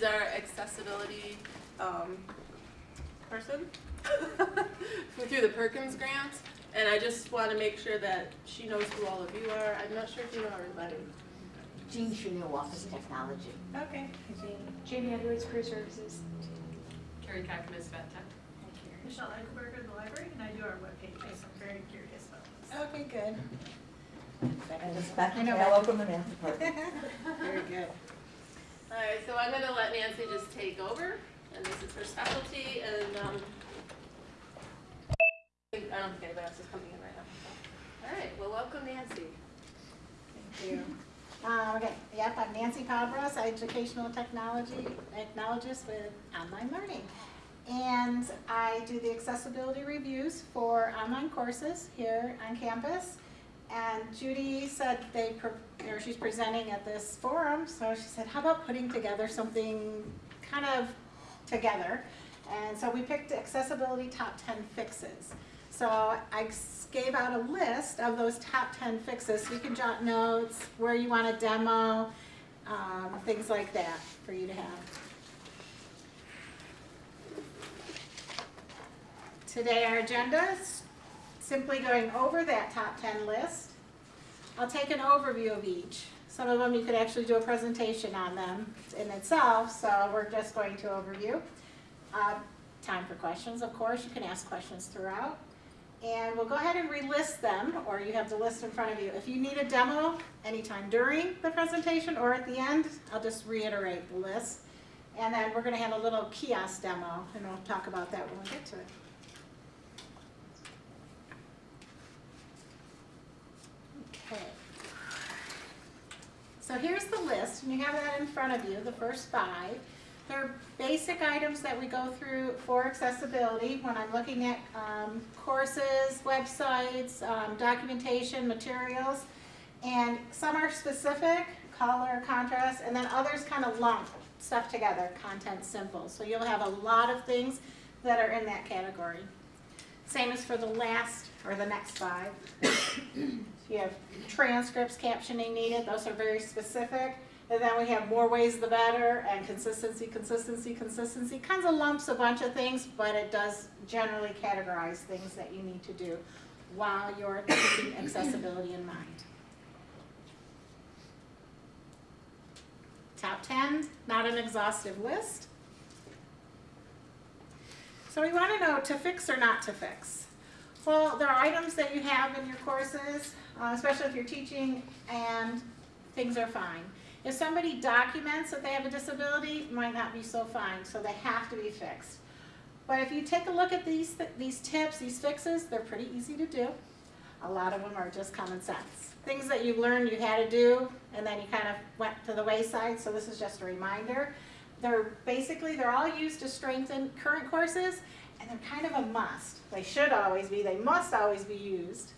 she's our accessibility um, person through the Perkins grant. And I just want to make sure that she knows who all of you are. I'm not sure if you know everybody. Jean Chanel, Office of Technology. Okay. Jamie Edwards, Career Services. Carrie Kakamas, Vet Tech. Michelle Eichelberger, the library, and I do our webpage, so I'm very curious about this. Okay, good. And it's Becky I know from the math department. Very good. All right, so I'm gonna let Nancy just take over, and this is her specialty, and, um, I don't think anybody else is coming in right now. so. All right, well, welcome Nancy. Thank you. Uh, okay, yep, I'm Nancy Pabros, educational technology, technologist with online learning. And I do the accessibility reviews for online courses here on campus. And Judy said they, pre- or she's presenting at this forum, so she said, how about putting together something kind of together? And so we picked accessibility top ten fixes. So I gave out a list of those top ten fixes, so you can jot notes, where you want a demo, um, things like that for you to have. Today our agenda is simply going over that top ten list. I'll take an overview of each. Some of them you could actually do a presentation on them in itself, so we're just going to overview. Uh, Time for questions, of course, you can ask questions throughout. And we'll go ahead and relist them, or you have the list in front of you. If you need a demo anytime during the presentation or at the end, I'll just reiterate the list. And then we're gonna have a little kiosk demo, and we'll talk about that when we get to it. Okay. So here's the list, and you have that in front of you, the first five. They're basic items that we go through for accessibility when I'm looking at um, courses, websites, um, documentation, materials. And some are specific, color, contrast, and then others kind of lump stuff together, content simple. So you'll have a lot of things that are in that category. Same as for the last, or the next five. You have transcripts, captioning needed, those are very specific. And then we have more ways the better, and consistency, consistency, consistency. Kinds of lumps a bunch of things, but it does generally categorize things that you need to do while you're keeping accessibility in mind. Top 10, not an exhaustive list. So we want to know to fix or not to fix. Well, there are items that you have in your courses, uh, especially if you're teaching, and things are fine. If somebody documents that they have a disability, it might not be so fine, so they have to be fixed. But if you take a look at these, these tips, these fixes, they're pretty easy to do. A lot of them are just common sense. Things that you learned you had to do, and then you kind of went to the wayside, so this is just a reminder. They're basically, they're all used to strengthen current courses, and they're kind of a must. They should always be, they must always be used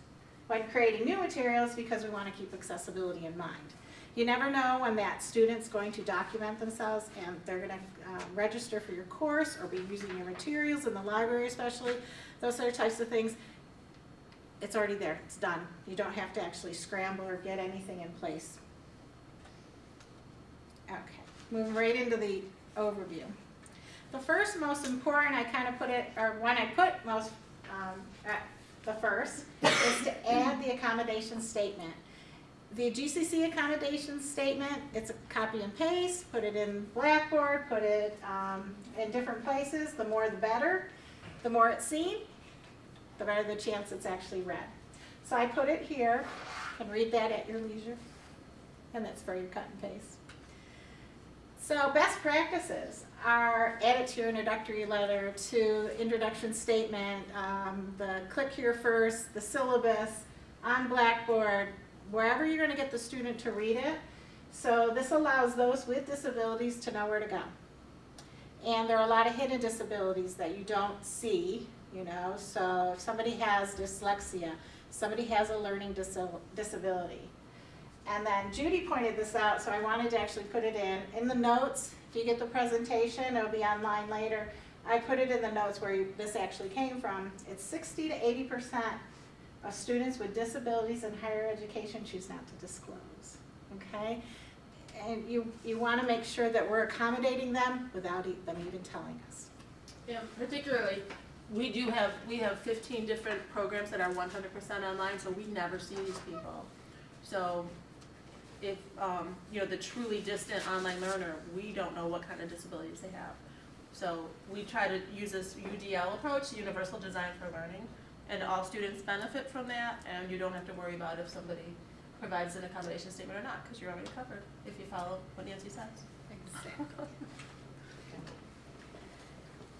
when creating new materials because we want to keep accessibility in mind. You never know when that student's going to document themselves and they're going to uh, register for your course or be using your materials in the library especially, those other types of things. It's already there, it's done. You don't have to actually scramble or get anything in place. Okay, moving right into the overview. The first most important, I kind of put it, or one I put most um, at the first, is to add the accommodation statement. The GCC accommodation statement, it's a copy and paste, put it in Blackboard, put it um, in different places, the more the better. The more it's seen, the better the chance it's actually read. So I put it here, and read that at your leisure, and that's for your cut and paste. So best practices are add it to your introductory letter, to introduction statement, um, the click here first, the syllabus, on Blackboard, wherever you're gonna get the student to read it. So this allows those with disabilities to know where to go. And there are a lot of hidden disabilities that you don't see, you know, so if somebody has dyslexia, somebody has a learning disabil- disability. And then Judy pointed this out, so I wanted to actually put it in. In the notes, if you get the presentation, it'll be online later. I put it in the notes where you, this actually came from. It's 60 to 80% of students with disabilities in higher education choose not to disclose, okay? and you, you wanna make sure that we're accommodating them without e- them even telling us. Yeah, particularly, we do have, we have fifteen different programs that are one hundred percent online, so we never see these people. So if, um, you know, the truly distant online learner, we don't know what kind of disabilities they have. So we try to use this UDL approach, Universal Design for Learning, and all students benefit from that, and you don't have to worry about if somebody provides an accommodation statement or not, because you're already covered if you follow what Nancy says. Exactly.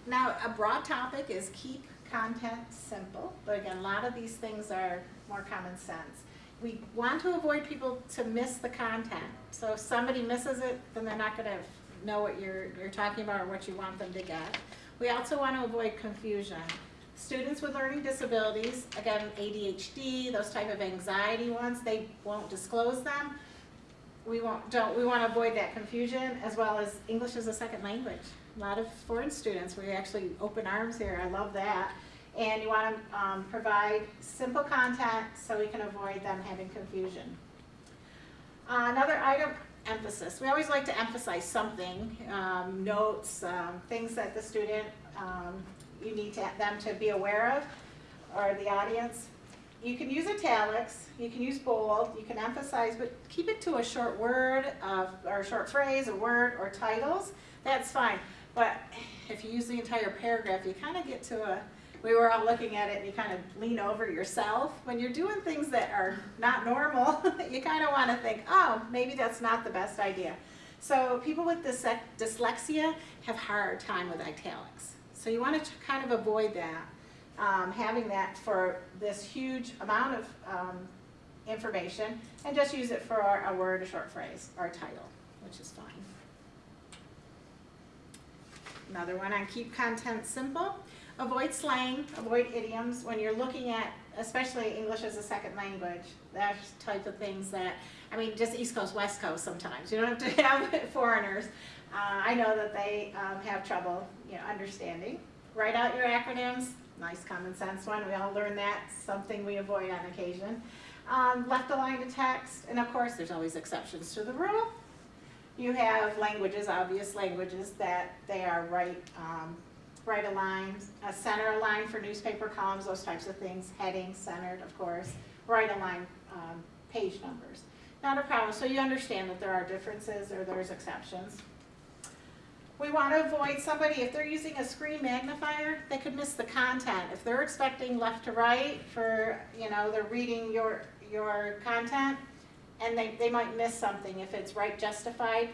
Now, a broad topic is keep content simple, but again, a lot of these things are more common sense. We want to avoid people to miss the content, so if somebody misses it, then they're not gonna know what you're, you're talking about or what you want them to get. We also want to avoid confusion. Students with learning disabilities, again, ADHD, those type of anxiety ones, they won't disclose them we won't, don't, we want to avoid that confusion as well as English as a second language. A lot of foreign students, we actually open arms here, I love that. And you want to um, provide simple content so we can avoid them having confusion. Uh, another item, emphasis. We always like to emphasize something, um, notes, um, things that the student, um, you need to, them to be aware of, or the audience. You can use italics, you can use bold, you can emphasize, but keep it to a short word, or a short phrase, a word, or titles, that's fine. But if you use the entire paragraph, you kind of get to a, we were all looking at it and you kind of lean over yourself. When you're doing things that are not normal, you kind of want to think, oh, maybe that's not the best idea. So people with dyslexia have hard time with italics. So you want to kind of avoid that um, having that for this huge amount of um, information and just use it for a word, a short phrase, or a title, which is fine. Another one on keep content simple. Avoid slang, avoid idioms when you're looking at, especially English as a second language. That's type of things that, I mean, just East Coast, West Coast sometimes. You don't have to have foreigners. Uh, I know that they um, have trouble, you know, understanding. Write out your acronyms, nice common sense one, we all learn that, something we avoid on occasion. Um, left align to text, and of course, there's always exceptions to the rule. You have languages, obvious languages, that they are right, um, right aligned, a center aligned for newspaper columns, those types of things, headings centered, of course, right aligned, um, page numbers. Not a problem, so you understand that there are differences or there's exceptions. We want to avoid somebody, if they're using a screen magnifier, they could miss the content. If they're expecting left to right for, you know, they're reading your, your content, and they, they might miss something if it's right justified,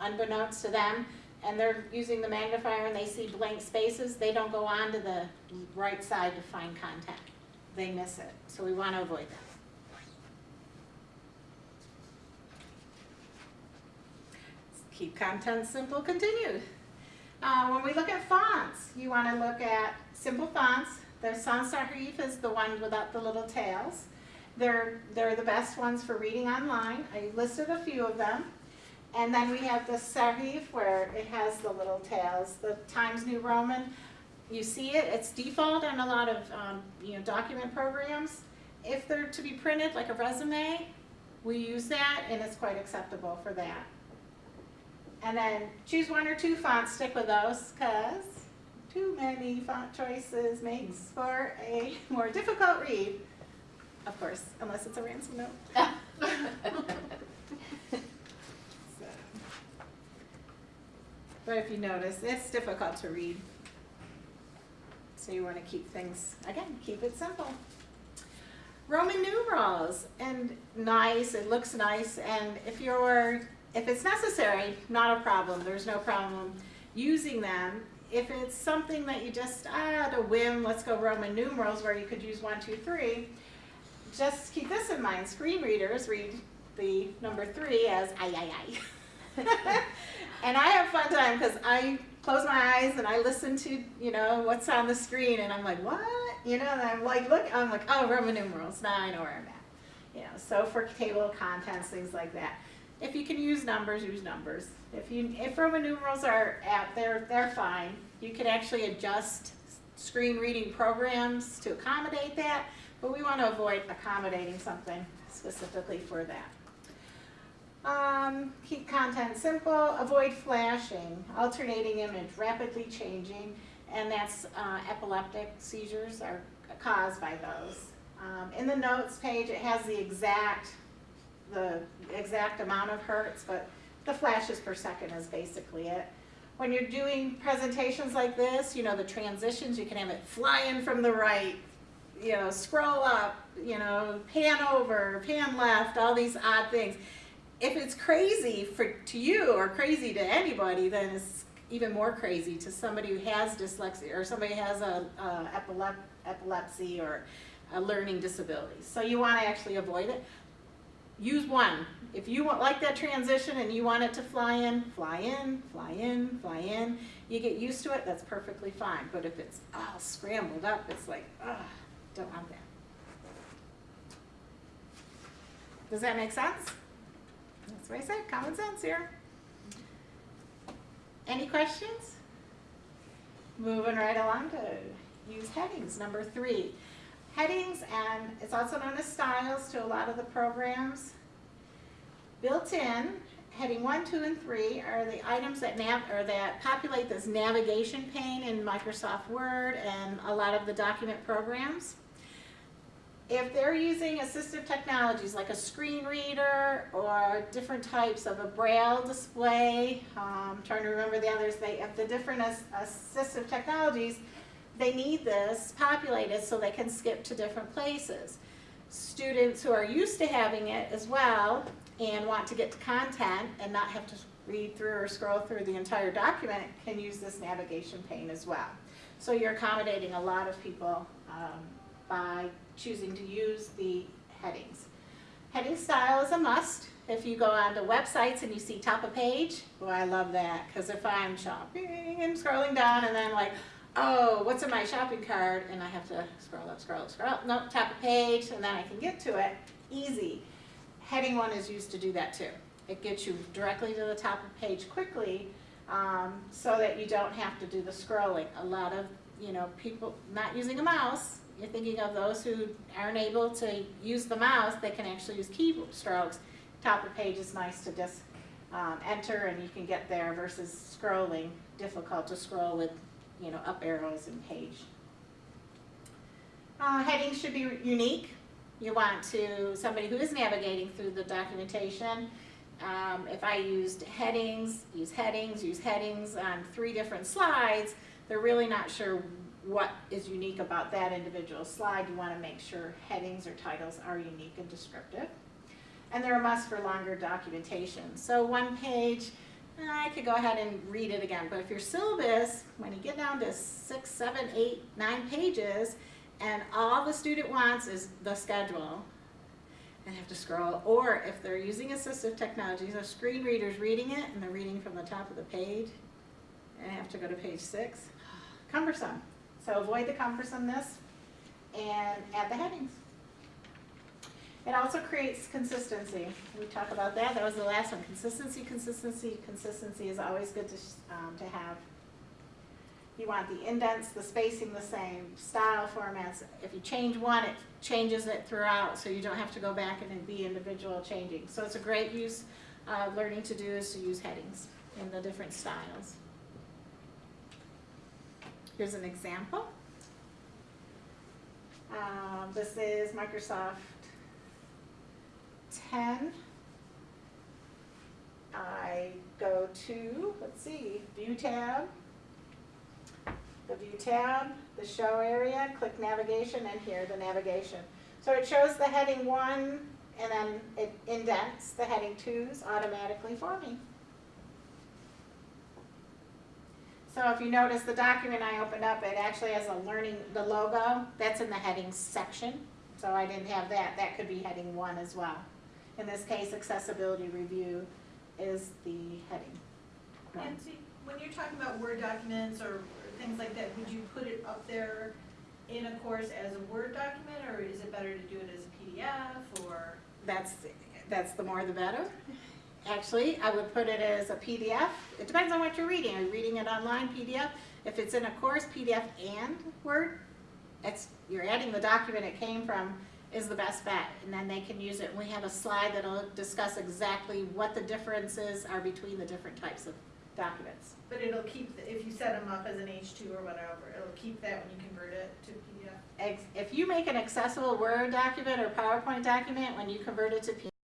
unbeknownst to them, and they're using the magnifier and they see blank spaces, they don't go on to the right side to find content. They miss it, so we want to avoid that. Keep content simple continued. Uh, when we look at fonts, you want to look at simple fonts. The sans serif is the one without the little tails. They're, they're the best ones for reading online. I listed a few of them. And then we have the serif where it has the little tails, the Times New Roman. You see it, it's default on a lot of um, you know, document programs. If they're to be printed like a resume, we use that and it's quite acceptable for that. And then choose one or two fonts, stick with those, because too many font choices makes for a more difficult read. Of course, unless it's a ransom note. So. But if you notice, it's difficult to read. So you want to keep things, again, keep it simple. Roman numerals, and nice, it looks nice, and if you're if it's necessary, not a problem, there's no problem using them. If it's something that you just, ah, a whim, let's go Roman numerals where you could use one, two, three, just keep this in mind, screen readers read the number three as ay, ay, ay. and I have fun time because I close my eyes and I listen to, you know, what's on the screen and I'm like, what? You know, and I'm like, look, I'm like, oh, Roman numerals, now I know where I'm at. You know, so for table of contents, things like that. If you can use numbers, use numbers. If you if Roman numerals are at they're they're fine. You can actually adjust screen reading programs to accommodate that, but we want to avoid accommodating something specifically for that. Keep content simple, avoid flashing, alternating image, rapidly changing, and that's uh, epileptic seizures are caused by those. Um, in the notes page, it has the exact, the exact amount of hertz, but the flashes per second is basically it. When you're doing presentations like this, you know, the transitions, you can have it flying from the right, you know, scroll up, you know, pan over, pan left, all these odd things. If it's crazy for to you or crazy to anybody, then it's even more crazy to somebody who has dyslexia or somebody who has a, a epilep- epilepsy or a learning disability. So you want to actually avoid it. Use one. If you want like that transition and you want it to fly in, fly in, fly in, fly in. You get used to it, that's perfectly fine. But if it's all scrambled up, it's like, ugh, don't want that. Does that make sense? What I said, common sense here. Any questions? Moving right along to use headings, number three. Headings, and it's also known as styles to a lot of the programs. Built in, heading one, two, and three are the items that nav, or that populate this navigation pane in Microsoft Word and a lot of the document programs. If they're using assistive technologies like a screen reader or different types of a braille display, um, trying to remember the others, they have the different as, assistive technologies, they need this populated so they can skip to different places. Students who are used to having it as well and want to get to content and not have to read through or scroll through the entire document can use this navigation pane as well. So you're accommodating a lot of people um, by choosing to use the headings. Heading style is a must. If you go onto websites and you see top of page, well, I love that because if I'm shopping and scrolling down and then like, oh, what's in my shopping cart? And I have to scroll up, scroll up, scroll up. No, top of page, and then I can get to it. Easy. Heading one is used to do that too. It gets you directly to the top of page quickly um, so that you don't have to do the scrolling. A lot of, you know, people not using a mouse, you're thinking of those who aren't able to use the mouse, they can actually use keystrokes. Top of page is nice to just um, enter and you can get there versus scrolling, difficult to scroll with, you know, up arrows and page. Uh, headings should be unique. You want to, somebody who is navigating through the documentation, um, if I used headings, use headings, use headings on three different slides, they're really not sure what is unique about that individual slide. You want to make sure headings or titles are unique and descriptive. And they're a must for longer documentation. So one page, eh, I could go ahead and read it again, but if your syllabus, when you get down to six, seven, eight, nine pages, and all the student wants is the schedule, and have to scroll, or if they're using assistive technologies, a screen reader's reading it, and they're reading from the top of the page, have to go to page six, cumbersome. So avoid the cumbersomeness and add the headings. It also creates consistency. We talk about that. That was the last one. Consistency, consistency, consistency is always good to, um, to have. You want the indents, the spacing the same, style formats. If you change one, it changes it throughout, so you don't have to go back and be individual changing. So it's a great use, uh, learning to do is to use headings in the different styles. Here's an example. Um, this is Microsoft 10. I go to, let's see, View tab, the View tab, the Show area, click Navigation, and here the navigation. So it shows the heading 1, and then it indents the heading 2s automatically for me. So if you notice the document I opened up, it actually has a learning, the logo, that's in the headings section. So I didn't have that, that could be heading one as well. In this case, accessibility review is the heading. one. Nancy, when you're talking about Word documents or or things like that, would you put it up there in a course as a Word document, or is it better to do it as a PDF, or? That's, that's the more the better. Actually, I would put it as a PDF. It depends on what you're reading. Are you reading it online, PDF? If it's in a course, PDF and Word, it's, you're adding the document it came from is the best bet, and then they can use it. We have a slide that'll discuss exactly what the differences are between the different types of documents. But it'll keep, the- if you set them up as an H two or whatever, it'll keep that when you convert it to PDF. If you make an accessible Word document or PowerPoint document, when you convert it to